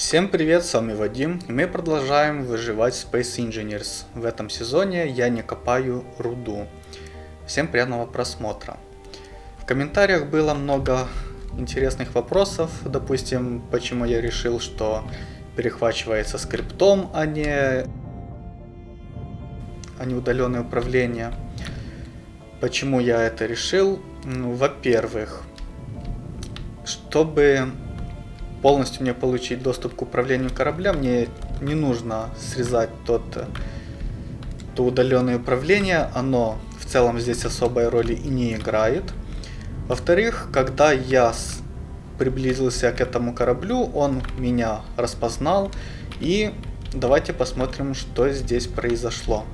Всем привет, с вами Вадим, и мы продолжаем выживать Space Engineers. В этом сезоне я не копаю руду. Всем приятного просмотра. В комментариях было много интересных вопросов, допустим, почему я решил, что перехвачивается скриптом, а не, а не удаленное управление. Почему я это решил? Ну, во-первых, чтобы полностью мне получить доступ к управлению корабля, мне не нужно срезать тот, то удаленное управление, оно в целом здесь особой роли и не играет. Во-вторых, когда я приблизился к этому кораблю, он меня распознал, и давайте посмотрим, что здесь произошло.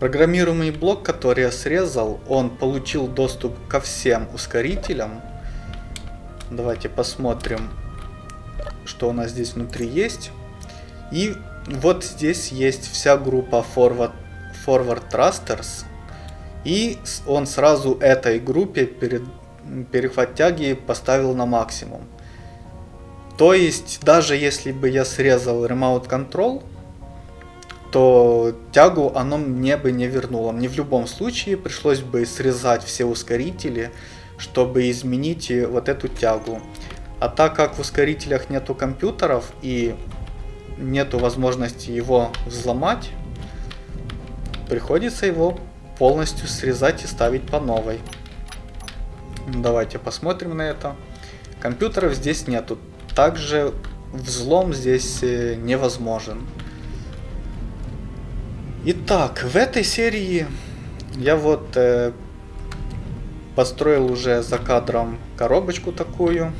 Программируемый блок, который я срезал, он получил доступ ко всем ускорителям, Давайте посмотрим, что у нас здесь внутри есть. И вот здесь есть вся группа Forward, Forward Thrusters. И он сразу этой группе перед, перехват тяги поставил на максимум. То есть, даже если бы я срезал Remote Control, то тягу оно мне бы не вернуло. Мне в любом случае пришлось бы срезать все ускорители, чтобы изменить вот эту тягу. А так как в ускорителях нету компьютеров и нету возможности его взломать, приходится его полностью срезать и ставить по новой. Давайте посмотрим на это. Компьютеров здесь нету. Также взлом здесь э, невозможен. Итак, в этой серии я вот э, Построил уже за кадром коробочку такую.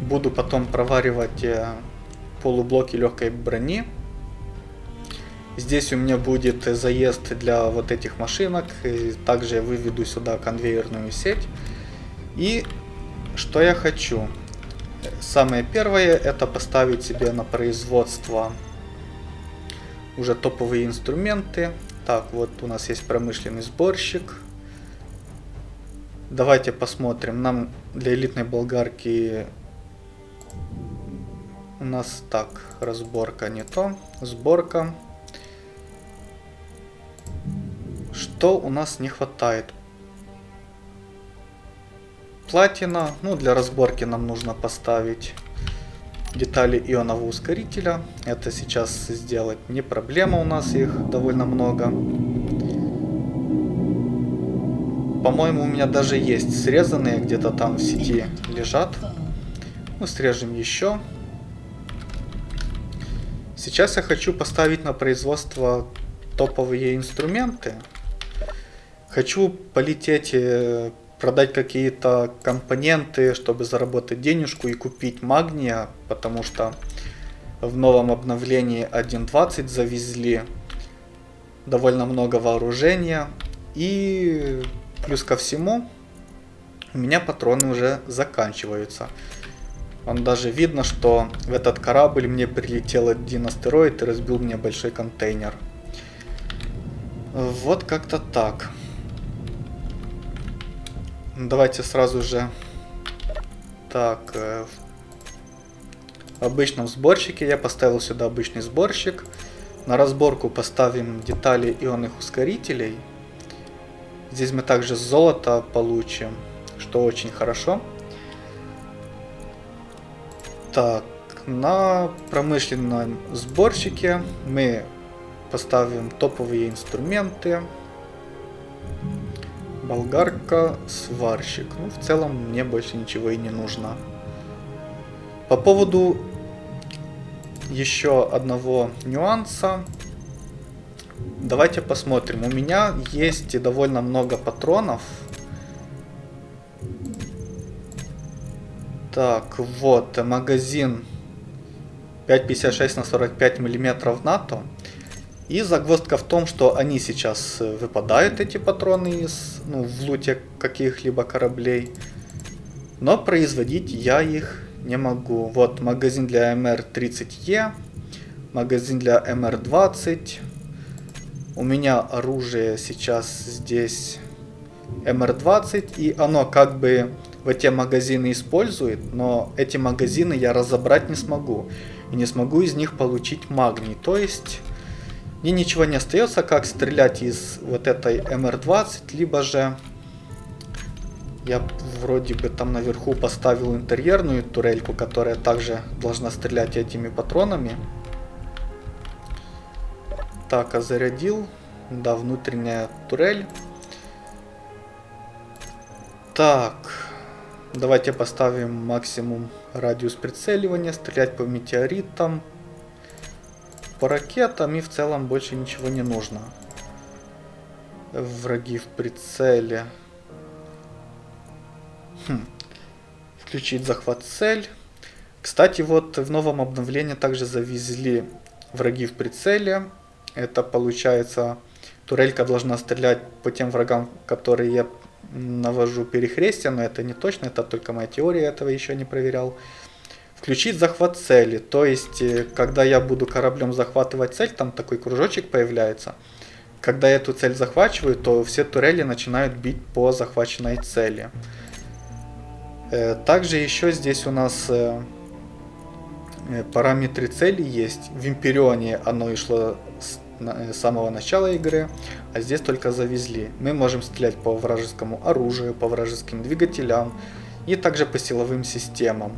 Буду потом проваривать э, полублоки легкой брони. Здесь у меня будет заезд для вот этих машинок. Также я выведу сюда конвейерную сеть. И что я хочу? Самое первое это поставить себе на производство уже топовые инструменты. Так, вот у нас есть промышленный сборщик. Давайте посмотрим. Нам для элитной болгарки у нас так, разборка не то, сборка. Что у нас не хватает? Платина. Ну, для разборки нам нужно поставить детали ионового ускорителя. Это сейчас сделать не проблема, у нас их довольно много. По-моему, у меня даже есть срезанные, где-то там в сети лежат. Мы срежем еще. Сейчас я хочу поставить на производство топовые инструменты. Хочу полететь, э, продать какие-то компоненты, чтобы заработать денежку и купить магния, потому что в новом обновлении 1.20 завезли довольно много вооружения. И Плюс ко всему, у меня патроны уже заканчиваются. Он даже видно, что в этот корабль мне прилетел один астероид и разбил мне большой контейнер. Вот как-то так. Давайте сразу же... Так, э, в обычном сборщике я поставил сюда обычный сборщик. На разборку поставим детали ионных ускорителей. Здесь мы также золото получим, что очень хорошо. Так, на промышленном сборщике мы поставим топовые инструменты. Болгарка, сварщик. Ну, в целом мне больше ничего и не нужно. По поводу еще одного нюанса. Давайте посмотрим. У меня есть довольно много патронов. Так, вот, магазин 5,56 на 45 миллиметров НАТО. И загвоздка в том, что они сейчас выпадают, эти патроны, из, ну, в луте каких-либо кораблей. Но производить я их не могу. Вот магазин для МР-30Е, магазин для МР-20, у меня оружие сейчас здесь МР-20, и оно как бы в эти магазины использует, но эти магазины я разобрать не смогу. И не смогу из них получить магний. То есть мне ничего не остается, как стрелять из вот этой МР-20, либо же я вроде бы там наверху поставил интерьерную турельку, которая также должна стрелять этими патронами. Так, зарядил. Да, внутренняя турель. Так, давайте поставим максимум радиус прицеливания, стрелять по метеоритам, по ракетам и в целом больше ничего не нужно. Враги в прицеле. Хм. Включить захват цель. Кстати, вот в новом обновлении также завезли враги в прицеле. Это получается, турелька должна стрелять по тем врагам, которые я навожу перехрестие, но это не точно, это только моя теория, этого еще не проверял. Включить захват цели, то есть, э, когда я буду кораблем захватывать цель, там такой кружочек появляется. Когда я эту цель захвачиваю, то все турели начинают бить по захваченной цели. Э, также еще здесь у нас э, параметры цели есть. В Империоне оно и шло с самого начала игры, а здесь только завезли. Мы можем стрелять по вражескому оружию, по вражеским двигателям и также по силовым системам.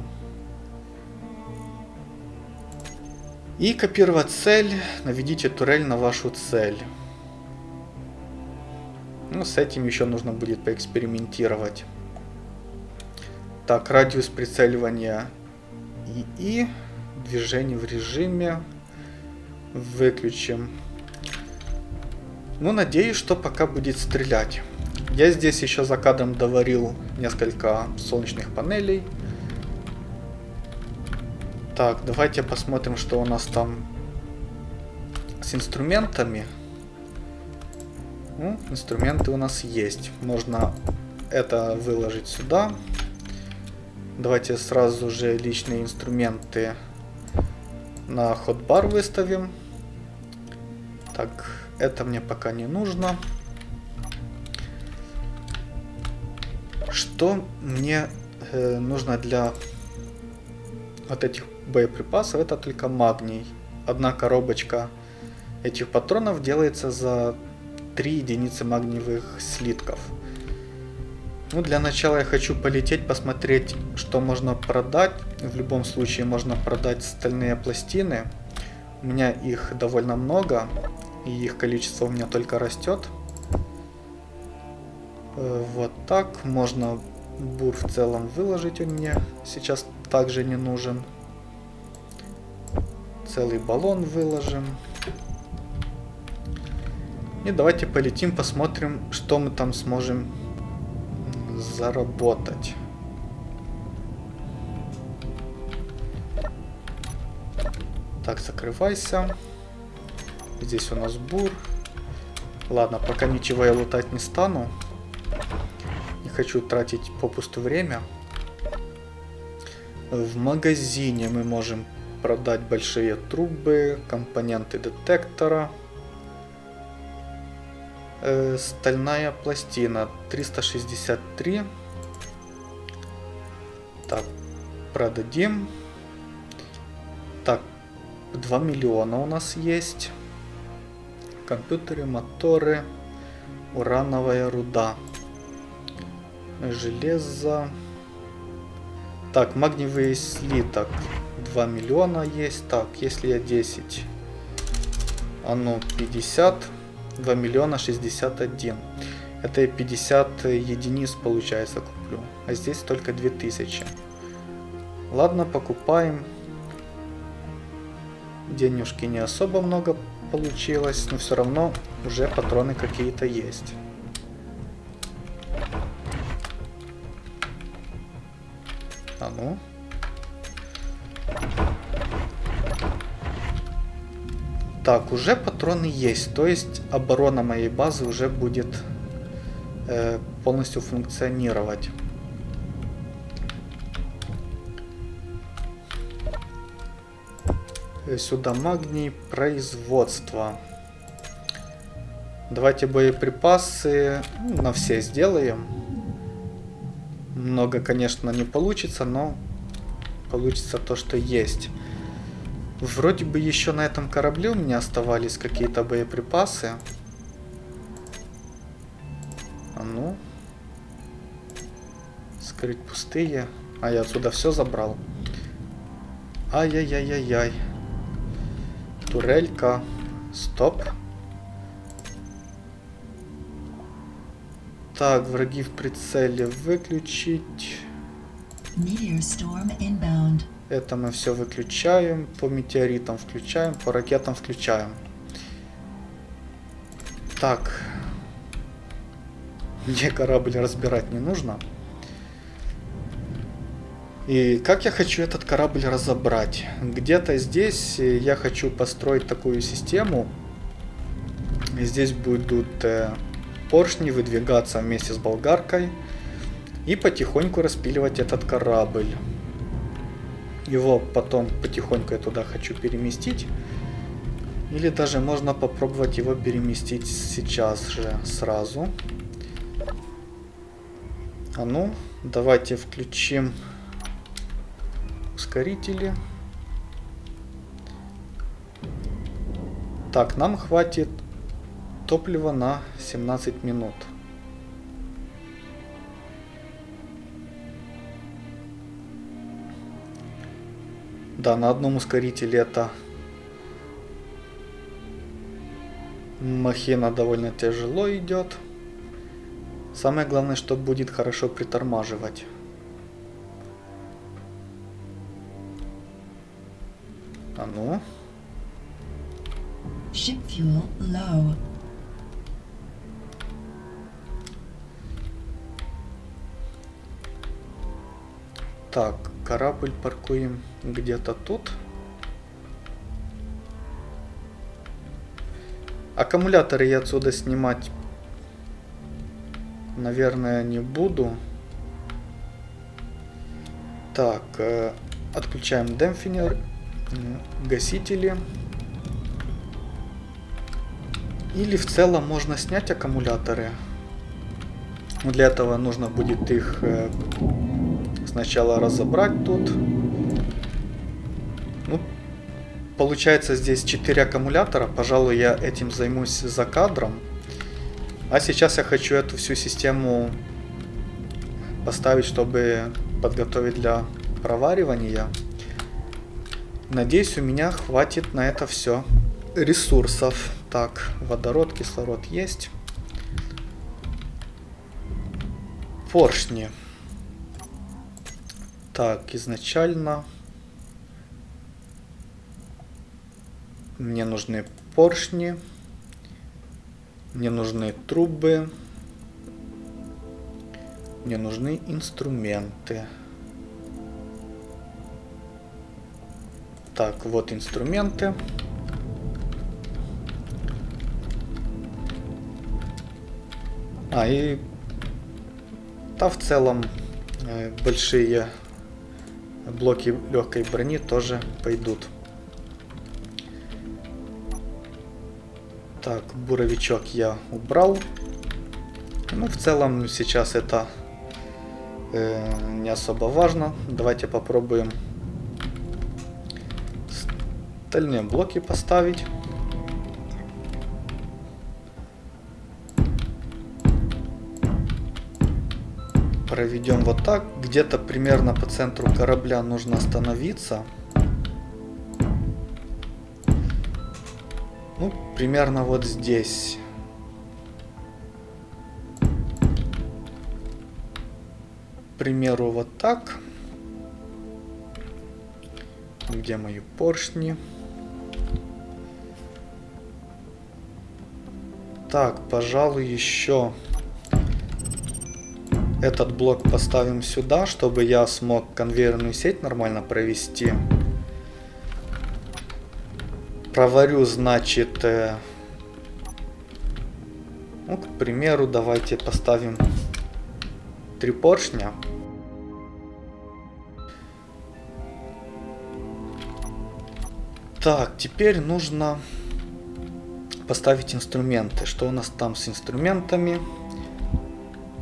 И копировать цель, наведите турель на вашу цель. Ну, с этим еще нужно будет поэкспериментировать. Так, радиус прицеливания ИИ, движение в режиме, выключим. Ну, надеюсь, что пока будет стрелять. Я здесь еще за кадром доварил несколько солнечных панелей. Так, давайте посмотрим, что у нас там с инструментами. Ну, инструменты у нас есть. Можно это выложить сюда. Давайте сразу же личные инструменты на ходбар выставим. Так, это мне пока не нужно. Что мне э, нужно для вот этих боеприпасов это только магний. Одна коробочка этих патронов делается за 3 единицы магниевых слитков. Ну, для начала я хочу полететь, посмотреть, что можно продать. В любом случае можно продать стальные пластины. У меня их довольно много, и их количество у меня только растет. Э, вот так. Можно бур в целом выложить, он мне сейчас также не нужен. Целый баллон выложим. И давайте полетим, посмотрим, что мы там сможем заработать. Так, закрывайся. Здесь у нас бур. Ладно, пока ничего я лутать не стану. Не хочу тратить попусту время. В магазине мы можем продать большие трубы, компоненты детектора. Э, стальная пластина 363. Так, продадим. Так, 2 миллиона у нас есть. Компьютеры, моторы, урановая руда, железо. Так, магниевый слиток 2 миллиона есть. Так, если я 10, а ну 50, 2 миллиона 61. Это я 50 единиц получается куплю. А здесь только 2000. Ладно, покупаем. Денежки не особо много получилось, но все равно уже патроны какие-то есть. А ну. Так, уже патроны есть, то есть оборона моей базы уже будет э, полностью функционировать. Сюда магний производства. Давайте боеприпасы ну, на все сделаем. Много, конечно, не получится, но получится то, что есть. Вроде бы еще на этом корабле у меня оставались какие-то боеприпасы. А ну. Скрыть пустые. А я отсюда все забрал. Ай-яй-яй-яй-яй. Турелька. Стоп. Так, враги в прицеле выключить. Это мы все выключаем. По метеоритам включаем, по ракетам включаем. Так. Мне корабль разбирать не нужно. И как я хочу этот корабль разобрать? Где-то здесь я хочу построить такую систему. Здесь будут э, поршни выдвигаться вместе с болгаркой и потихоньку распиливать этот корабль. Его потом потихоньку я туда хочу переместить. Или даже можно попробовать его переместить сейчас же сразу. А ну, давайте включим ускорители. Так, нам хватит топлива на 17 минут. Да, на одном ускорителе это махина довольно тяжело идет. Самое главное, что будет хорошо притормаживать. Ну. Ship fuel low. Так, корабль паркуем где-то тут. Аккумуляторы я отсюда снимать, наверное, не буду. Так, э, отключаем демпфинер, гасители. Или в целом можно снять аккумуляторы. Для этого нужно будет их э, сначала разобрать тут. Ну, получается здесь 4 аккумулятора. Пожалуй, я этим займусь за кадром. А сейчас я хочу эту всю систему поставить, чтобы подготовить для проваривания. Надеюсь, у меня хватит на это все ресурсов. Так, водород, кислород есть. Поршни. Так, изначально мне нужны поршни, мне нужны трубы, мне нужны инструменты. Так, вот инструменты. А, и... Да, в целом, э, большие блоки легкой брони тоже пойдут. Так, буровичок я убрал. Ну, в целом, сейчас это э, не особо важно. Давайте попробуем стальные блоки поставить. проведем вот так. Где-то примерно по центру корабля нужно остановиться. Ну, примерно вот здесь. К примеру, вот так. Где мои поршни? Так, пожалуй, еще этот блок поставим сюда, чтобы я смог конвейерную сеть нормально провести. Проварю, значит, э, ну, к примеру, давайте поставим три поршня. Так, теперь нужно поставить инструменты. Что у нас там с инструментами?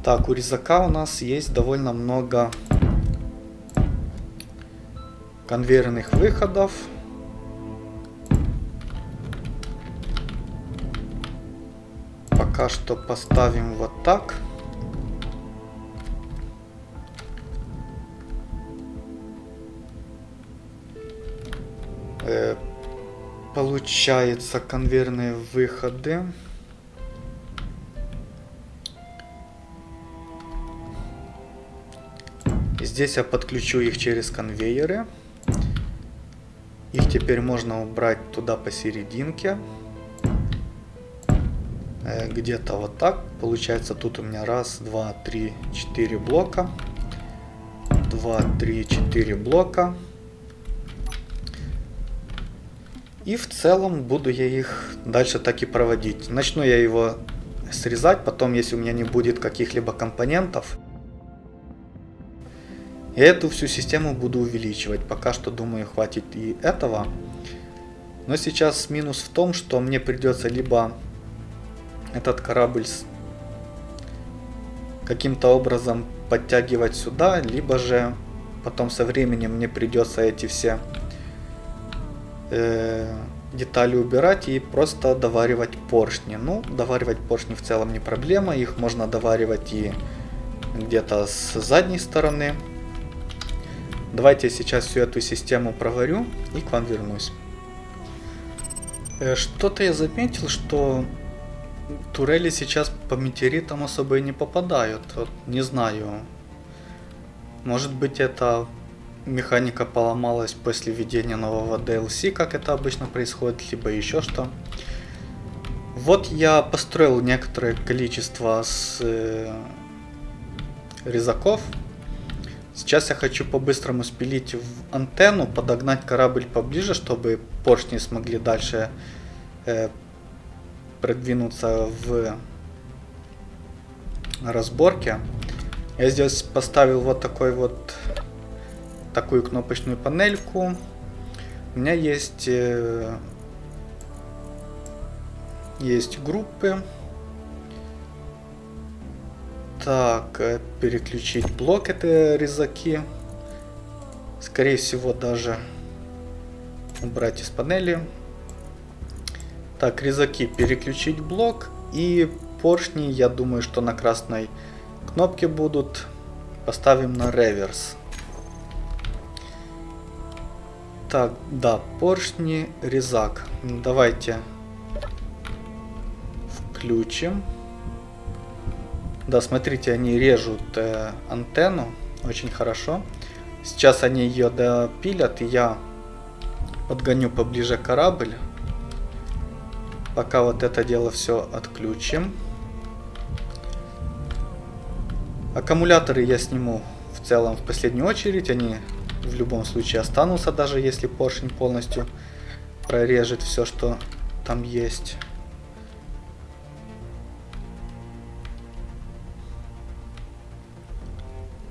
Так, у резака у нас есть довольно много конвейерных выходов. Пока что поставим вот так. Получается конвейерные выходы. Здесь я подключу их через конвейеры. Их теперь можно убрать туда посерединке. Э, где-то вот так. Получается тут у меня раз, два, три, четыре блока. Два, три, четыре блока. И в целом буду я их дальше так и проводить. Начну я его срезать, потом если у меня не будет каких-либо компонентов, я эту всю систему буду увеличивать. Пока что, думаю, хватит и этого. Но сейчас минус в том, что мне придется либо этот корабль каким-то образом подтягивать сюда, либо же потом со временем мне придется эти все э, детали убирать и просто доваривать поршни. Ну, доваривать поршни в целом не проблема, их можно доваривать и где-то с задней стороны. Давайте я сейчас всю эту систему проварю и к вам вернусь. Э, что-то я заметил, что турели сейчас по метеоритам особо и не попадают. Вот, не знаю. Может быть это механика поломалась после введения нового DLC, как это обычно происходит, либо еще что. Вот я построил некоторое количество с э, резаков Сейчас я хочу по-быстрому спилить в антенну, подогнать корабль поближе, чтобы поршни смогли дальше э, продвинуться в разборке. Я здесь поставил вот такой вот такую кнопочную панельку. У меня есть э, есть группы. Так, э, переключить блок это резаки. Скорее всего даже убрать из панели. Так, резаки переключить блок. И поршни, я думаю, что на красной кнопке будут. Поставим на реверс. Так, да, поршни, резак. Давайте включим. Да, смотрите, они режут э, антенну очень хорошо. Сейчас они ее допилят, и я подгоню поближе корабль. Пока вот это дело все отключим. Аккумуляторы я сниму в целом в последнюю очередь. Они в любом случае останутся, даже если поршень полностью прорежет все, что там есть.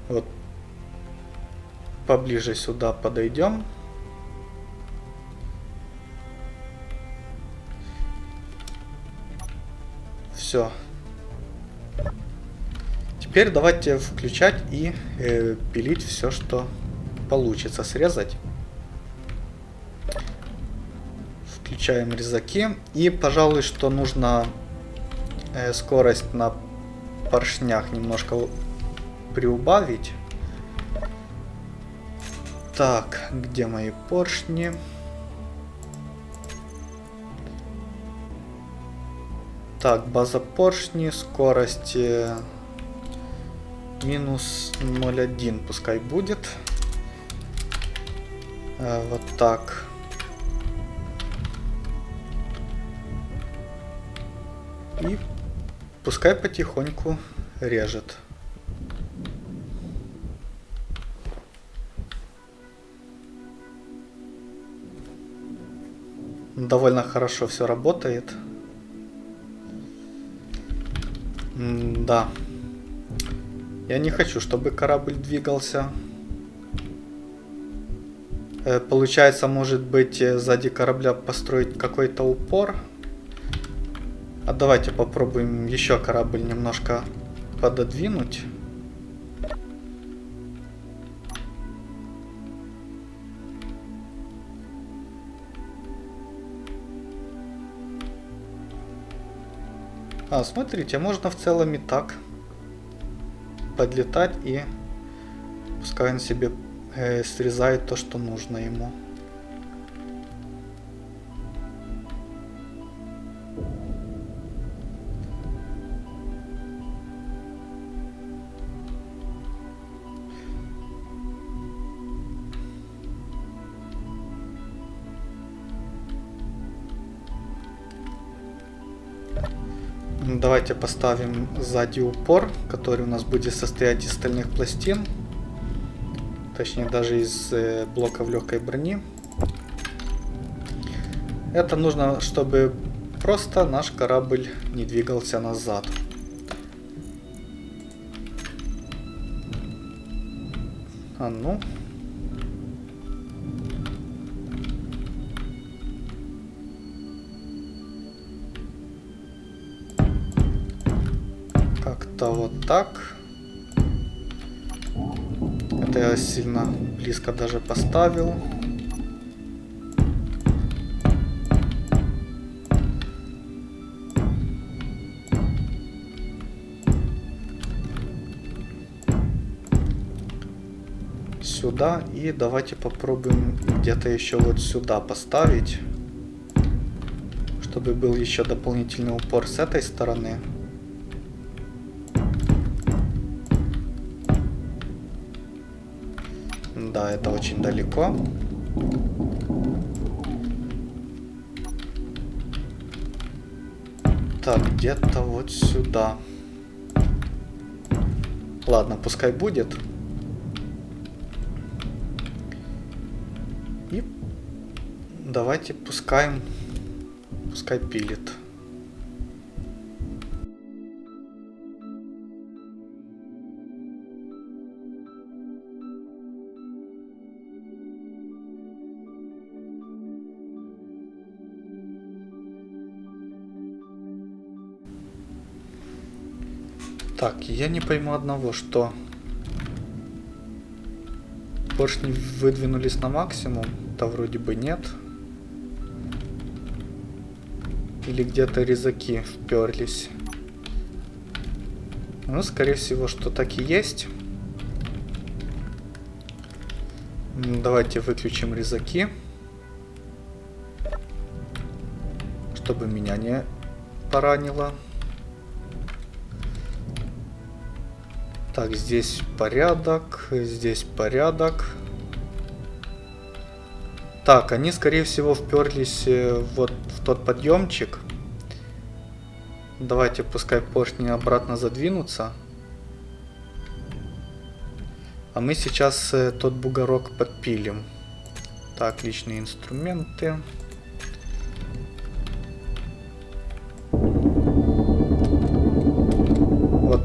Вот поближе сюда подойдем. Все. Теперь давайте включать и э, пилить все, что получится срезать. Включаем резаки. И, пожалуй, что нужно э, скорость на поршнях немножко приубавить. Так, где мои поршни? Так, база поршни, скорость минус 0,1 пускай будет. Э, вот так. И пускай потихоньку режет. довольно хорошо все работает. М да. Я не хочу, чтобы корабль двигался. Э, получается, может быть, э, сзади корабля построить какой-то упор. А давайте попробуем еще корабль немножко пододвинуть. А, смотрите, можно в целом и так подлетать и пускай он себе э, срезает то, что нужно ему. Давайте поставим сзади упор, который у нас будет состоять из стальных пластин. Точнее, даже из э, блоков легкой брони. Это нужно, чтобы просто наш корабль не двигался назад. А ну, Это я сильно близко даже поставил. Сюда. И давайте попробуем где-то еще вот сюда поставить. Чтобы был еще дополнительный упор с этой стороны. Да, это очень далеко. Так, где-то вот сюда. Ладно, пускай будет. И давайте пускаем, пускай пилит. Так, я не пойму одного, что поршни выдвинулись на максимум, да вроде бы нет. Или где-то резаки вперлись. Ну, скорее всего, что так и есть. Давайте выключим резаки. Чтобы меня не поранило. Так, здесь порядок, здесь порядок. Так, они, скорее всего, вперлись э, вот в тот подъемчик. Давайте, пускай поршни обратно задвинутся. А мы сейчас э, тот бугорок подпилим. Так, личные инструменты.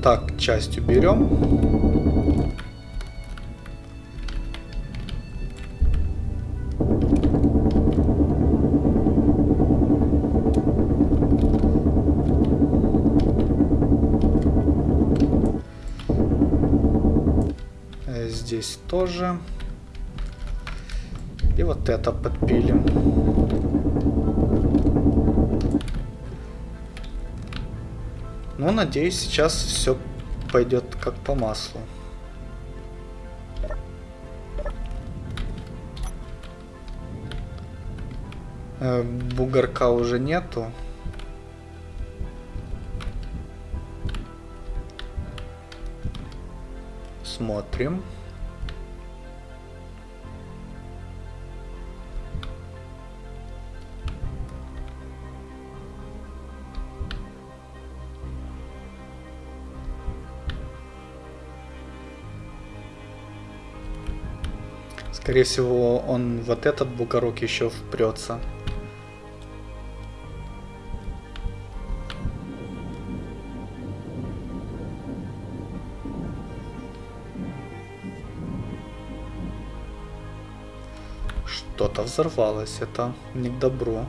Так часть уберем. Э, здесь тоже. И вот это подпилим. Надеюсь, сейчас все пойдет как по маслу. Э, бугорка уже нету. Смотрим. Скорее всего, он вот этот бугорок еще впрется. Что-то взорвалось, это не к добру.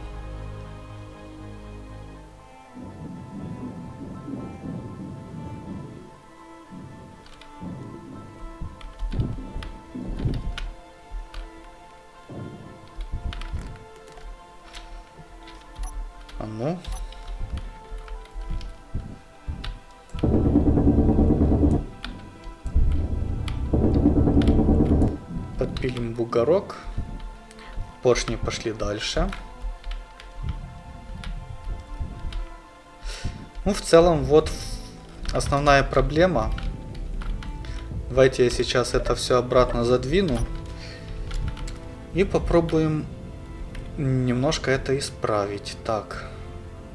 Подпилим бугорок. Поршни пошли дальше. Ну, в целом, вот основная проблема. Давайте я сейчас это все обратно задвину. И попробуем немножко это исправить. Так,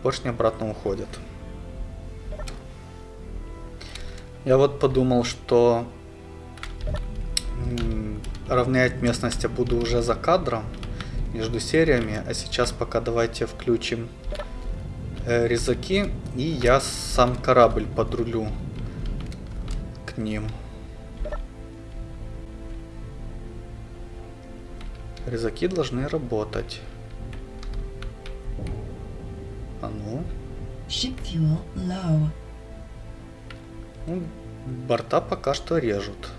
поршни обратно уходят. Я вот подумал, что равнять местность я буду уже за кадром между сериями. А сейчас пока давайте включим э, резаки, и я сам корабль подрулю к ним. Резаки должны работать. А ну. Ship fuel low. ну. Борта пока что режут.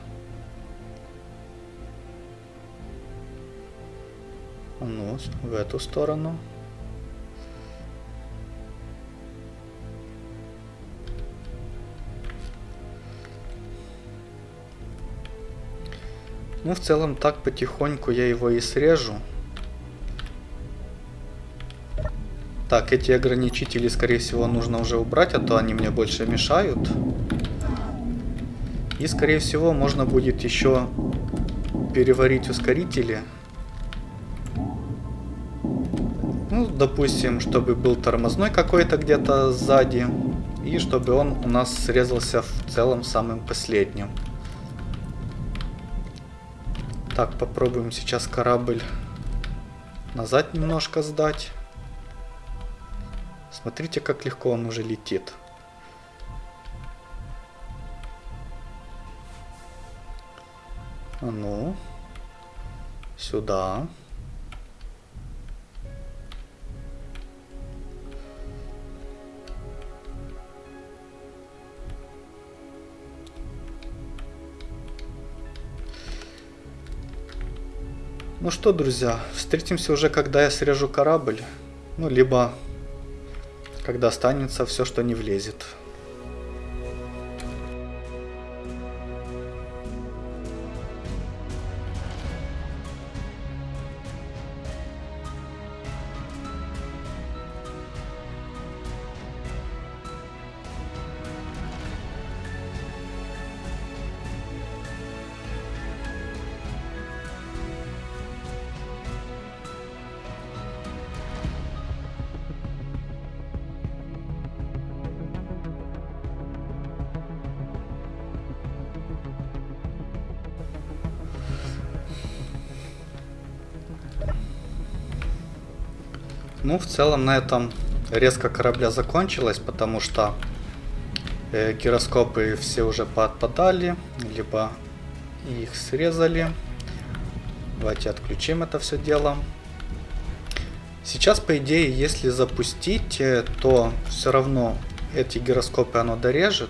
Ну, в эту сторону. Ну, в целом, так потихоньку я его и срежу. Так, эти ограничители, скорее всего, нужно уже убрать, а то они мне больше мешают. И, скорее всего, можно будет еще переварить ускорители. Допустим, чтобы был тормозной какой-то где-то сзади. И чтобы он у нас срезался в целом самым последним. Так, попробуем сейчас корабль назад немножко сдать. Смотрите, как легко он уже летит. А ну, сюда. Ну что, друзья, встретимся уже, когда я срежу корабль. Ну, либо когда останется все, что не влезет. Ну, в целом на этом резко корабля закончилась, потому что э, гироскопы все уже поотпадали, либо их срезали. Давайте отключим это все дело. Сейчас, по идее, если запустить, э, то все равно эти гироскопы оно дорежет.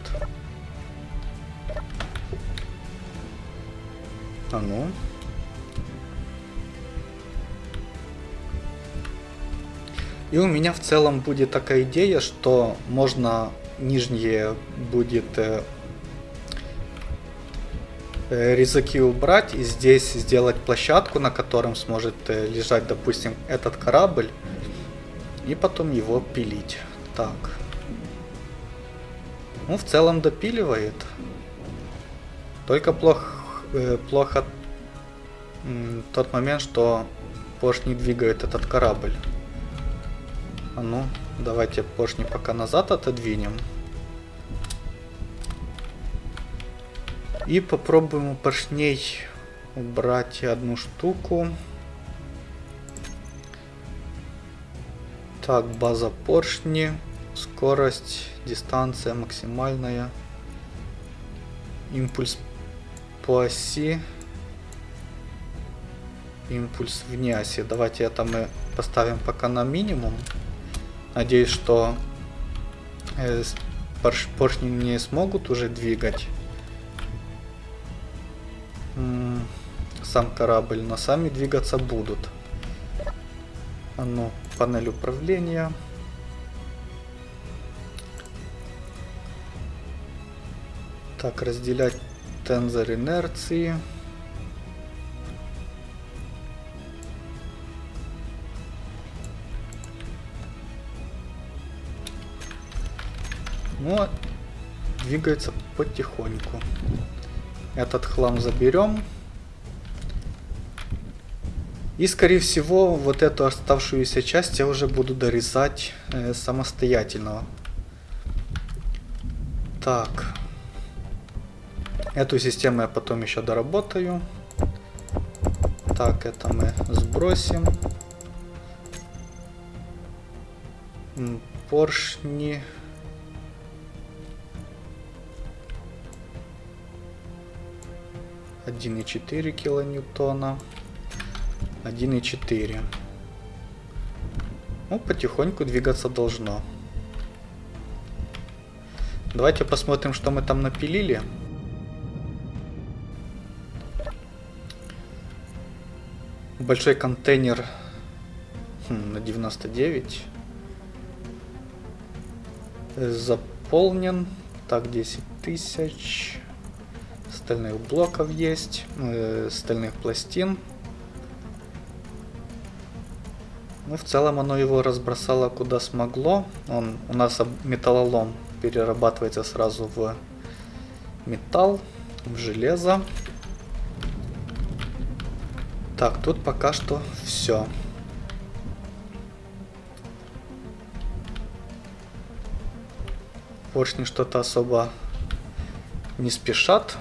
А ну. И у меня в целом будет такая идея, что можно нижние будет э, э, резаки убрать и здесь сделать площадку, на котором сможет э, лежать, допустим, этот корабль. И потом его пилить. Так. Ну, в целом допиливает. Только плохо, э, плохо тот момент, что поршни двигает этот корабль. А ну, давайте поршни пока назад отодвинем. И попробуем у поршней убрать одну штуку. Так, база поршни, скорость, дистанция максимальная, импульс по оси, импульс вне оси. Давайте это мы поставим пока на минимум. Надеюсь, что э, поршни не смогут уже двигать сам корабль, но сами двигаться будут. А ну, панель управления. Так, разделять тензор инерции. Ну, двигается потихоньку. Этот хлам заберем. И, скорее всего, вот эту оставшуюся часть я уже буду дорезать э, самостоятельно. Так. Эту систему я потом еще доработаю. Так, это мы сбросим. Поршни. Один и четыре килоньютона. 1,4. Ну, потихоньку двигаться должно. Давайте посмотрим, что мы там напилили. Большой контейнер хм, на 99. Заполнен. Так, 10 тысяч. Стальных блоков есть. Э, стальных пластин. Ну, в целом оно его разбросало куда смогло. Он у нас металлолом перерабатывается сразу в металл, в железо. Так, тут пока что все. Поршни что-то особо не спешат.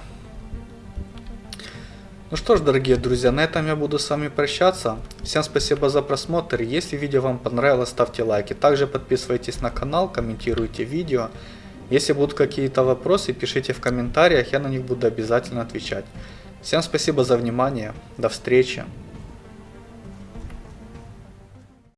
Ну что ж, дорогие друзья, на этом я буду с вами прощаться. Всем спасибо за просмотр. Если видео вам понравилось, ставьте лайки. Также подписывайтесь на канал, комментируйте видео. Если будут какие-то вопросы, пишите в комментариях, я на них буду обязательно отвечать. Всем спасибо за внимание. До встречи.